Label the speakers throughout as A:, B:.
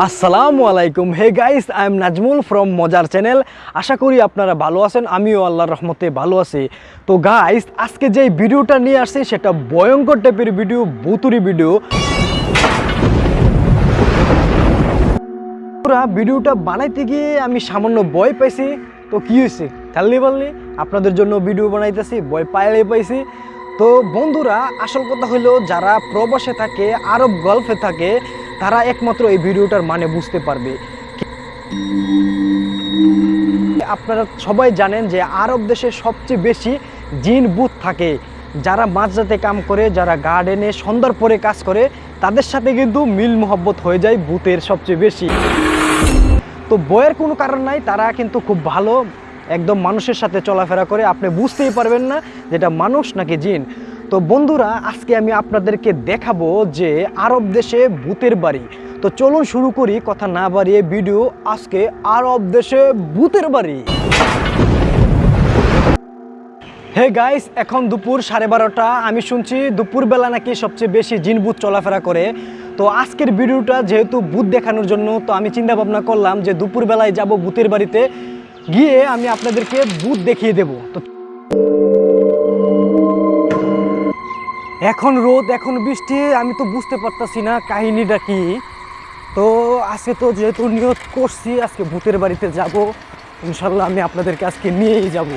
A: আসসালামু আলাইকুম। Hey guys I am Nazmul from মজার চ্যানেল আশা করি আপনারা ভালো আছেন, আমিও আল্লাহর রহমতে ভালো আছি। তো গাইস আজকে যে ভিডিওটা নিয়ে আসছি, সেটা ভয়ঙ্কর টাইপের ভিডিও ভুতুরি ভিডিও পুরা ভিডিওটা বানাইতে গিয়ে আমি সামান্য ভয় পাইছি। তো কি হয়েছে খেললি বললি আপনাদের জন্য ভিডিও বানাইতেছি, ভয় পাইলে পাইছি। তো বন্ধুরা, আসল কথা হলো, যারা প্রবাসে থাকে, আরব গল্ফে থাকে তারা একমাত্র এই ভিডিওটার মানে বুঝতে পারবে। আপনারা সবাই জানেন যে আরব দেশে সবচেয়ে বেশি জিন বুথ থাকে। যারা মাঝরাতে কাম করে, যারা গার্ডেনে সন্ধ্যার পরে কাজ করে, তাদের সাথে কিন্তু মিল মোহব্বত হয়ে যায় বুথের সবচেয়ে বেশি। তো বইয়ের কোনো কারণ নাই, তারা কিন্তু খুব ভালো, একদম মানুষের সাথে চলাফেরা করে। আপনি বুঝতেই পারবেন না যেটা মানুষ নাকি জিন। তো বন্ধুরা, আজকে আমি আপনাদেরকে দেখাবো যে আরব দেশে ভূতের বাড়ি। তো চলুন শুরু করি, কথা না বাড়িয়ে ভিডিও, আজকে আরব দেশে ভূতের বাড়ি। হে গাইস এখন দুপুর সাড়ে বারোটা। আমি শুনছি দুপুরবেলা নাকি সবচেয়ে বেশি জিন ভূত চলাফেরা করে। তো আজকের ভিডিওটা যেহেতু ভূত দেখানোর জন্য, তো আমি চিন্তা ভাবনা করলাম যে দুপুরবেলায় যাব ভূতের বাড়িতে। গিয়ে আমি আপনাদেরকে ভূত দেখিয়ে দেব। তো এখন রোদ এখন বৃষ্টি আমি তো বুঝতে পারতাছি না কাহিনীটা কি। তো আজকে তো যেহেতু নিয়ত করছি আজকে ভূতের বাড়িতে যাব। ইনশাল্লাহ আমি আপনাদেরকে আজকে নিয়েই যাব।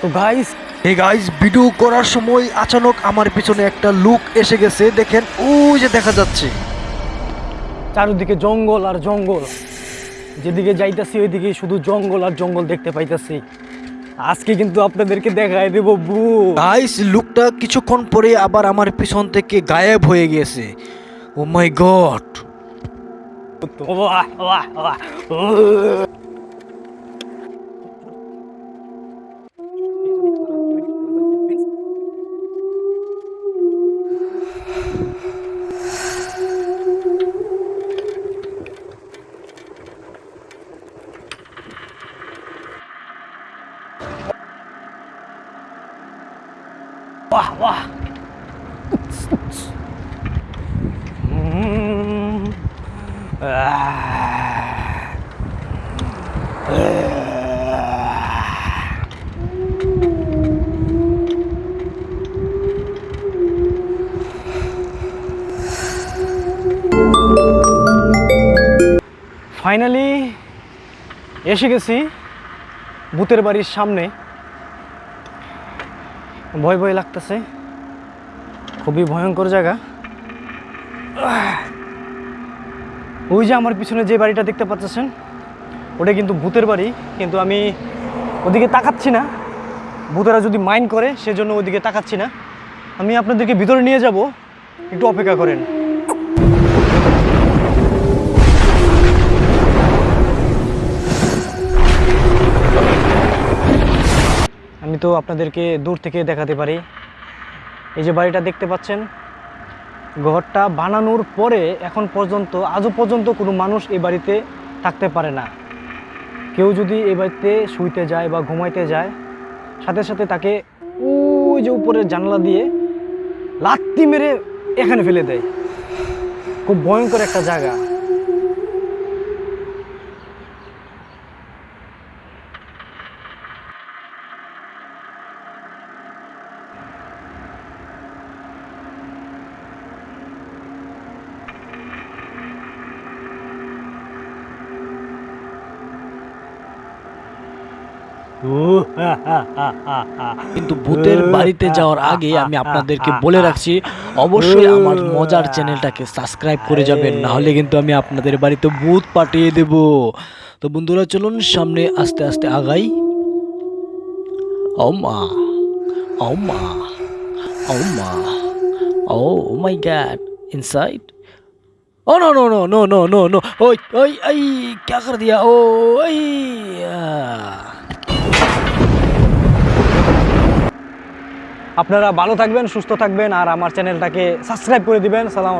A: তো গাইস
B: এই গাইস ভিডিও করার সময় আচানক আমার পিছনে একটা লুক এসে গেছে দেখেন ওই যে দেখা যাচ্ছে।
A: চারিদিকে জঙ্গল আর জঙ্গল। যেদিকে যাইতাছি ওইদিকে শুধু জঙ্গল আর জঙ্গল দেখতে পাইতাছি। আজকে কিন্তু আপনাদেরকে দেখাই দেবো বু।
B: গাইস লুকটা কিছুক্ষণ পরে আবার আমার পিছন থেকে গায়েব হয়ে গেছে। Oh my god
A: um, ah. Finally এসে গেছি ভূতের বাড়ির সামনে ভয় ভয় লাগতেছে। খুবই ভয়ঙ্কর জায়গা। ওই যে আমার পিছনে যে বাড়িটা দেখতে পাচ্ছেন, ওটা কিন্তু ভূতের বাড়ি, কিন্তু আমি ওদিকে তাকাচ্ছি না। ভূতেরা যদি মাইন্ড করে, সেজন্য ওদিকে তাকাচ্ছি না। আমি আপনাদেরকে ভিতরে নিয়ে যাব। একটু অপেক্ষা করেন। আমি তো আপনাদেরকে দূর থেকে দেখাতে পারি। এই যে বাড়িটা দেখতে পাচ্ছেন, ঘরটা বানানোর পরে এখন পর্যন্ত, আজও পর্যন্ত কোনো মানুষ এই বাড়িতে থাকতে পারে না। কেউ যদি এই বাড়িতে শুইতে যায় বা ঘুমাইতে যায়, সাথে সাথে তাকে ওই যে উপরের জানলা দিয়ে লাত্তি মেরে এখানে ফেলে দেয়। খুব ভয়ঙ্কর একটা জায়গা।
C: কিন্তু ভূতের বাড়িতে যাওয়ার আগে আমি আপনাদেরকে বলে রাখছি, অবশ্যই আমার মজার চ্যানেলটাকে সাবস্ক্রাইব করে যাবেন, নাহলে কিন্তু আমি আপনাদের বাড়িতে ভূত পাঠিয়ে দেব। তো বন্ধুরা, চলুন সামনে আস্তে আস্তে আগাই। ও মা ও মা ও মা, ও my god inside oh, no no no no no no ওই ওই ওই ক্যা কর দিয়া ও ওই
A: আপনারা ভালো থাকবেন সুস্থ থাকবেন আর আমার চ্যানেলটাকে সাবস্ক্রাইব করে দিবেন। সালাম